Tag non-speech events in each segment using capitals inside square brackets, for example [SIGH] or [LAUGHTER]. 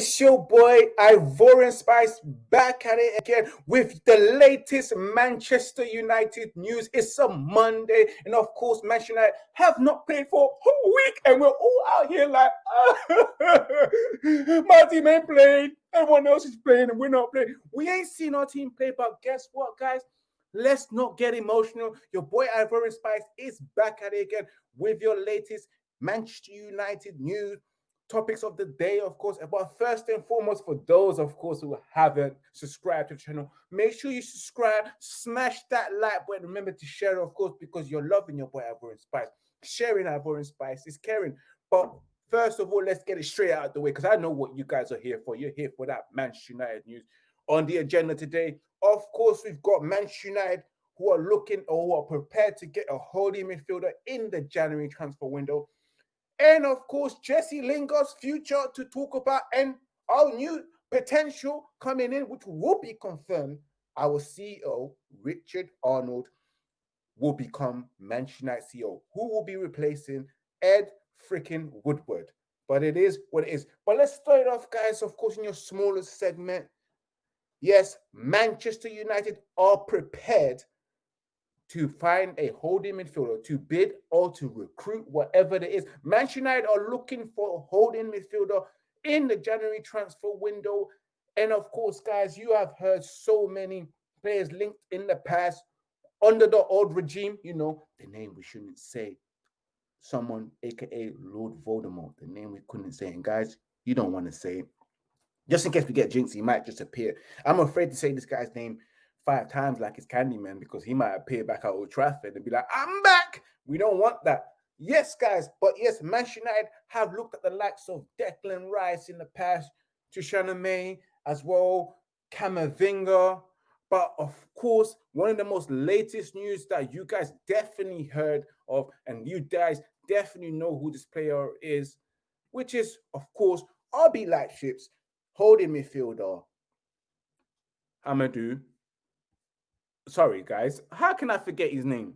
It's your boy Ivorian Spice back at it again with the latest Manchester United news. It's a Monday, and of course, Manchester United have not played for a week, and we're all out here like, [LAUGHS] my team ain't playing. Everyone else is playing, and we're not playing. We ain't seen our team play, but guess what, guys? Let's not get emotional. Your boy Ivorian Spice is back at it again with your latest Manchester United news topics of the day, of course. But first and foremost, for those, of course, who haven't subscribed to the channel, make sure you subscribe, smash that like button. Remember to share, of course, because you're loving your boy Ivorian Spice. Sharing Ivorian Spice is caring. But first of all, let's get it straight out of the way because I know what you guys are here for. You're here for that Manchester United news. On the agenda today, of course, we've got Manchester United who are looking or who are prepared to get a holding midfielder in the January transfer window and of course Jesse Lingard's future to talk about and our new potential coming in, which will be confirmed. Our CEO, Richard Arnold, will become Manchester United CEO, who will be replacing Ed freaking Woodward. But it is what it is. But let's start off, guys, of course, in your smallest segment. Yes, Manchester United are prepared to find a holding midfielder, to bid or to recruit, whatever it is. Manchester United are looking for a holding midfielder in the January transfer window. And of course, guys, you have heard so many players linked in the past under the old regime. You know, the name we shouldn't say. Someone, aka Lord Voldemort, the name we couldn't say. And guys, you don't want to say it. Just in case we get jinxed, he might just appear. I'm afraid to say this guy's name five times like it's Candyman because he might appear back at Old Trafford and be like, I'm back. We don't want that. Yes, guys, but yes, Manchester United have looked at the likes of Declan Rice in the past, to May as well, Camavinga. But of course, one of the most latest news that you guys definitely heard of, and you guys definitely know who this player is, which is, of course, RB Leipzig's holding midfielder, Amadou sorry guys, how can I forget his name?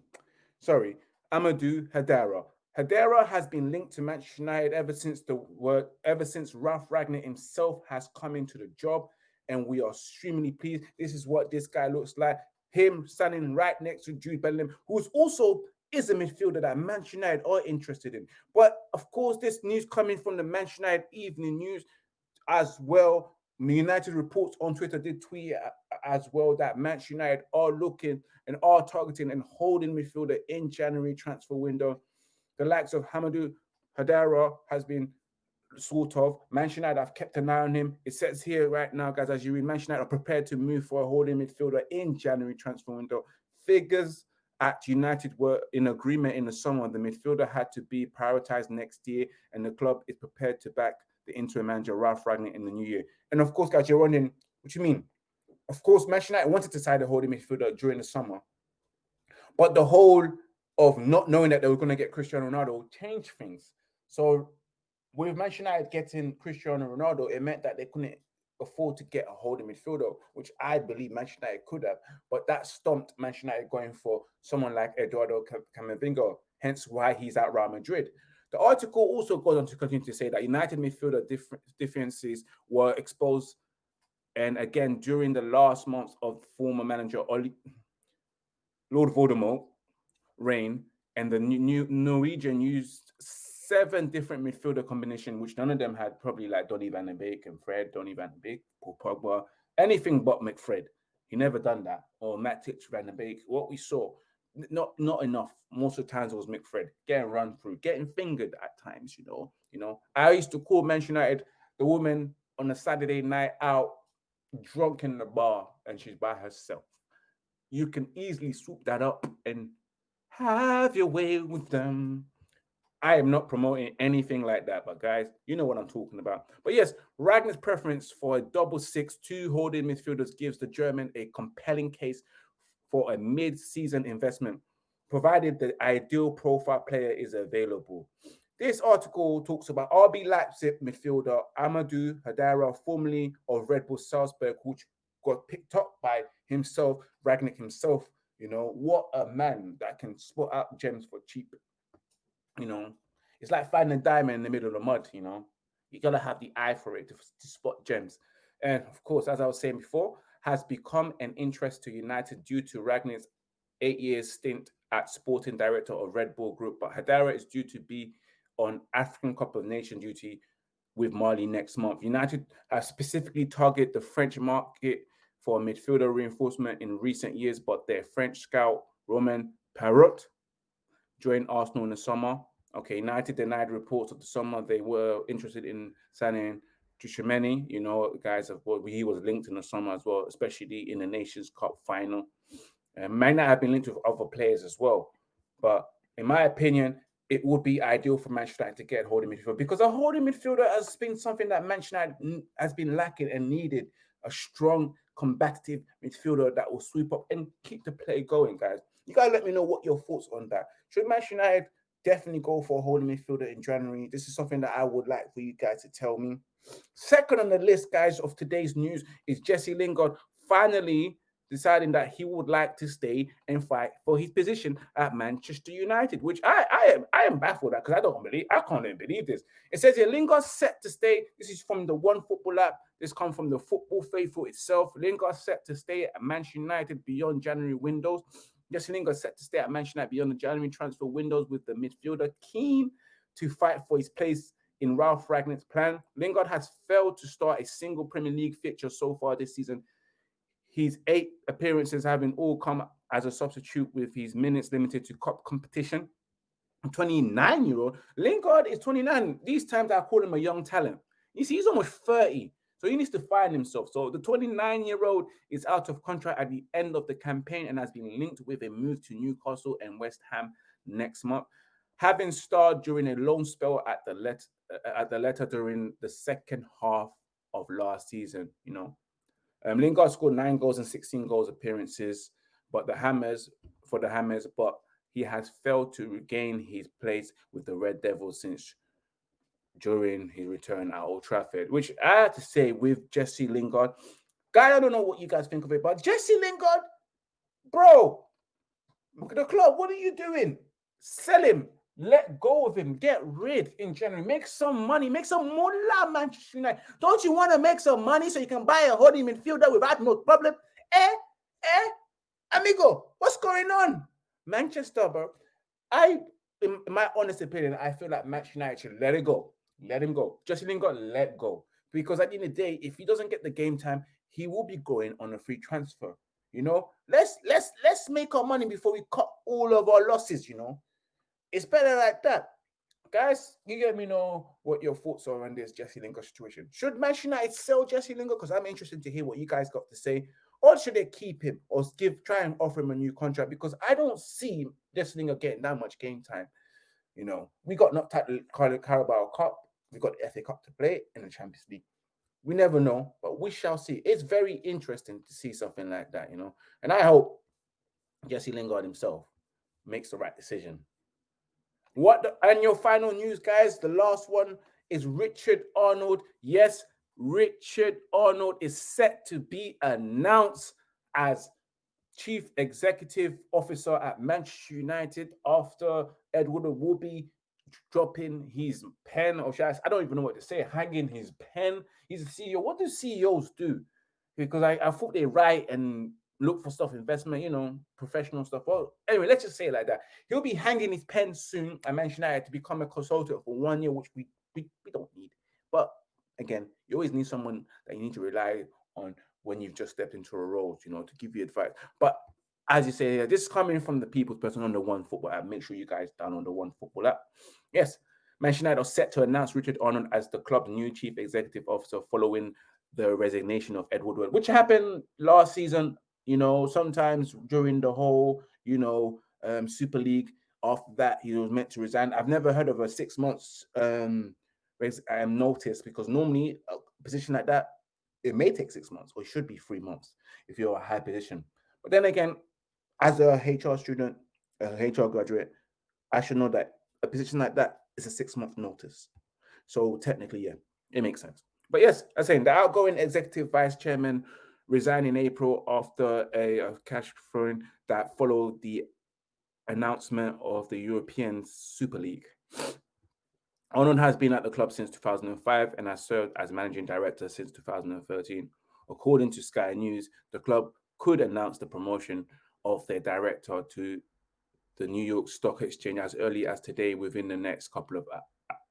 Sorry, Amadou Haidara. Haidara has been linked to Manchester United ever since the word, ever since Ralph Rangnick himself has come into the job, and we are extremely pleased. This is what this guy looks like. Him standing right next to Jude Bellingham, who's also is a midfielder that Manchester United are interested in. But of course, this news coming from the Manchester United Evening News as well United reports on Twitter did tweet as well that Manchester United are looking and are targeting and holding midfielder in January transfer window. The likes of Hamadou Haidara has been sort of. Manchester United have kept an eye on him. It says here right now, guys, as you read, Manchester United are prepared to move for a holding midfielder in January transfer window. Figures at United were in agreement in the summer. The midfielder had to be prioritized next year, and the club is prepared to back the interim manager Ralph Rangnick in the new year. And of course, guys, you're wondering, what you mean? Of course, Manchester United wanted to sign a holding midfielder during the summer, but the whole of not knowing that they were going to get Cristiano Ronaldo changed things. So with Manchester United getting Cristiano Ronaldo, it meant that they couldn't afford to get a holding midfielder, which I believe Manchester United could have. But that stumped Manchester United going for someone like Eduardo Camavinga, hence why he's at Real Madrid. The article also goes on to continue to say that United midfielder differences were exposed, and again during the last months of former manager Ole, Lord Voldemort reign, and the new Norwegian used seven different midfielder combination, which none of them had probably like Donny van de Beek and Fred, Donny van de Beek, Paul Pogba, anything but McFred. He never done that. Or Matic van de Beek. What we saw not not enough. Most of the times it was McFred getting run through, getting fingered at times. You know, you know. I used to call Manchester United the woman on a Saturday night out, drunk in the bar, and she's by herself. You can easily swoop that up and have your way with them. I am not promoting anything like that, but guys, you know what I'm talking about. But yes, Rangnick's preference for a double six, two holding midfielders gives the German a compelling case for a mid-season investment, provided the ideal profile player is available. This article talks about RB Leipzig midfielder Amadou Haidara, formerly of Red Bull Salzburg, which got picked up by himself, Rangnick himself. You know, what a man that can spot out gems for cheap. You know, it's like finding a diamond in the middle of the mud, you know. You gotta have the eye for it to, to spot gems. And of course, as I was saying before, has become an interest to United due to Rangnick's eight years stint at sporting director of Red Bull Group. But Haidara is due to be on African Cup of Nations duty with Mali next month. United has specifically targeted the French market for midfielder reinforcement in recent years, but their French scout Roman Perraud joined Arsenal in the summer. Okay, United denied reports of the summer they were interested in signing Tchouameni. You know, guys, what he was linked in the summer as well, especially in the Nations Cup final. Uh, might not have been linked with other players as well, but in my opinion, it would be ideal for Manchester United to get a holding midfielder because a holding midfielder has been something that Manchester United has been lacking and needed a strong, combative midfielder that will sweep up and keep the play going, guys. You gotta let me know what your thoughts on that. Should Manchester United definitely go for a holding midfielder in January? This is something that I would like for you guys to tell me. Second on the list, guys, of today's news is Jesse Lingard finally deciding that he would like to stay and fight for his position at Manchester United, which I I am I am baffled at because I don't believe I can't even believe this. It says here Lingard set to stay. This is from the One Football app. This comes from the Football Faithful itself. Lingard set to stay at Manchester United beyond January windows. Jesse Lingard set to stay at Manchester United beyond the January transfer windows with the midfielder keen to fight for his place in Ralph Rangnick's plan. Lingard has failed to start a single Premier League fixture so far this season. His eight appearances having all come as a substitute with his minutes limited to cup competition. 29 year old Lingard is 29. These times I call him a young talent. You see, he's almost 30. So he needs to find himself. So the 29 year old is out of contract at the end of the campaign and has been linked with a move to Newcastle and West Ham next month. Having starred during a loan spell at the let uh, at the letter during the second half of last season, you know. Um, Lingard scored nine goals and 16 goals appearances, but the Hammers for the Hammers, but he has failed to regain his place with the Red Devils since during his return at Old Trafford, which I have to say with Jesse Lingard. Guy, I don't know what you guys think of it, but Jesse Lingard, bro, the club, what are you doing? Sell him, let go of him, get rid in January, make some money, make some moolah, Manchester United. Don't you want to make some money so you can buy a holding midfielder without no problem? Eh, eh, amigo, what's going on? Manchester, bro. I, in my honest opinion, I feel like Manchester United should let it go. Let him go. Jesse Lingard, let go. Because at the end of the day, if he doesn't get the game time, he will be going on a free transfer. You know, let's let's let's make our money before we cut all of our losses. You know, it's better like that. Guys, you let me know what your thoughts are on this Jesse Lingard situation. Should Manchester United sell Jesse Lingard? Because I'm interested to hear what you guys got to say. Or should they keep him or give try and offer him a new contract? Because I don't see Jesse Lingard getting that much game time. You know, we got knocked out the Carabao Cup. We got the FA Cup to play in the Champions League. We never know, but we shall see. It's very interesting to see something like that, you know. And I hope Jesse Lingard himself makes the right decision. What the, and your final news, guys? The last one is Richard Arnold. Yes, Richard Arnold is set to be announced as Chief Executive Officer at Manchester United after Ed Woodward dropping his pen, or should I, I don't even know what to say, hanging his pen. He's a CEO. What do CEOs do? Because I, I thought they write and look for stuff, investment, you know, professional stuff. Well, anyway, let's just say it like that. He'll be hanging his pen soon. Mentioned I had to become a consultant for one year, which we, we, we don't need. But again, you always need someone that you need to rely on when you've just stepped into a role, you know, to give you advice. But as you say, this is coming from the people's person on the One Football app. Make sure you guys download the One Football app. Yes, Manchester United are set to announce Richard Arnold as the club's new chief executive officer following the resignation of Edward Wood, which happened last season. You know, sometimes during the whole, you know, um, Super League. After that, he was meant to resign. I've never heard of a six months um, um notice because normally a position like that it may take six months or it should be three months if you're a high position. But then again, as a HR student, a HR graduate, I should know that a position like that is a six month notice. So technically, yeah, it makes sense. But yes, I'm saying the outgoing executive vice chairman resigned in April after a, a cash throwing that followed the announcement of the European Super League. Arnold has been at the club since 2005 and has served as managing director since 2013. According to Sky News, the club could announce the promotion of their director to the New York Stock Exchange as early as today within the next couple of uh,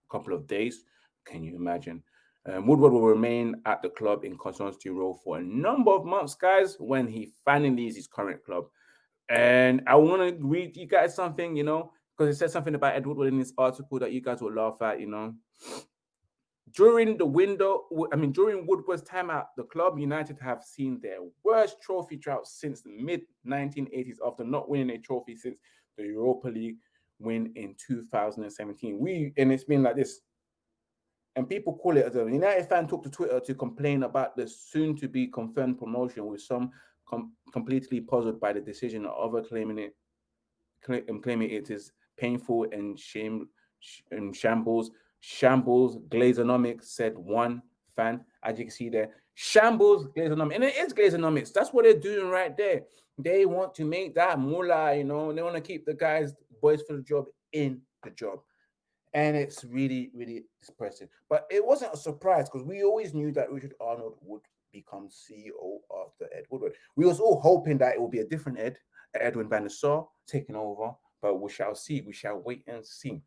couple of days. Can you imagine? Um, Woodward will remain at the club in consultancy role for a number of months, guys, when he finally leaves his current club. And I want to read you guys something, you know, because it said something about Edward Wood in this article that you guys will laugh at, you know. During the window, I mean, during Woodward's time at the club, United have seen their worst trophy drought since the mid 1980s after not winning a trophy since the Europa League win in 2017. We and it's been like this. And people call it as a United fan took to Twitter to complain about the soon to be confirmed promotion, with some com completely puzzled by the decision of other claiming it, claiming it is painful and shame and shambles. Shambles Glazonomics said one fan, as you can see there. Shambles Glazonomics, and it is Glazonomics. That's what they're doing right there. They want to make that moolah, you know, they want to keep the guys, boys for the job in the job. And it's really, really depressing. But it wasn't a surprise because we always knew that Richard Arnold would become CEO after Ed Woodward. We was all hoping that it would be a different Ed, Edwin van taking over, but we shall see. We shall wait and see.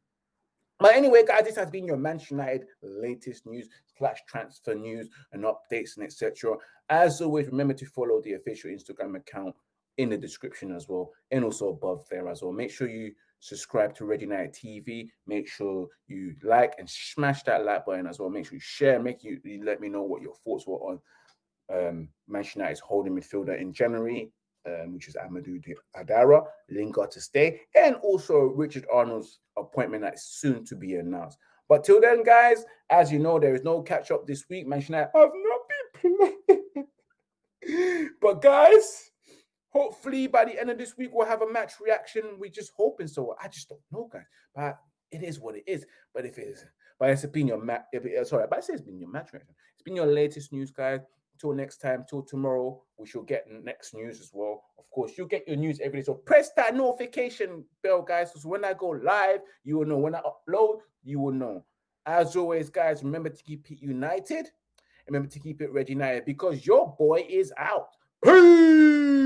But anyway, guys, this has been your Manchester United latest news slash transfer news and updates and etc. As always, remember to follow the official Instagram account in the description as well and also above there as well. Make sure you subscribe to Red United TV. Make sure you like and smash that like button as well. Make sure you share. Make you, you let me know what your thoughts were on um, Manchester United's holding midfielder in January, um, which is Amadou Haidara, Lingard to stay, and also Richard Arnold's appointment that is soon to be announced. But till then, guys, as you know, there is no catch up this week. Manchester United have not been playing. [LAUGHS] but guys, hopefully by the end of this week we'll have a match reaction. We're just hoping so. I just don't know, guys. But it is what it is. But if it is, but it's been your match. Sorry, but it's been your match reaction. It's been your latest news, guys. Till next time, till tomorrow, we shall get next news as well. Of course, you'll get your news every day. So press that notification bell, guys. So when I go live, you will know. When I upload, you will know. As always, guys, remember to keep it united. Remember to keep it Red United because your boy is out. Peace.